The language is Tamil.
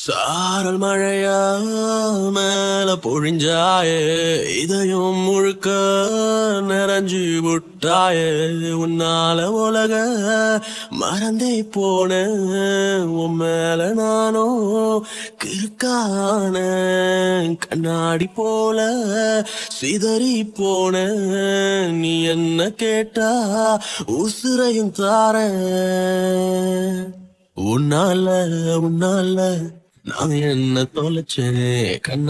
சாரல் மழையா மேல பொழிஞ்சாயே இதயம் முழுக்க நிறைஞ்சு விட்டாயே உன்னால உலக மறந்தே போன உன் மேல நானோ கிறுக்கான கண்ணாடி போல சிதறி போன நீ என்ன கேட்டா உசுரையும் தார. உன்னால உன்னால நான் என்ன தொலைச்சேன் கண்ணா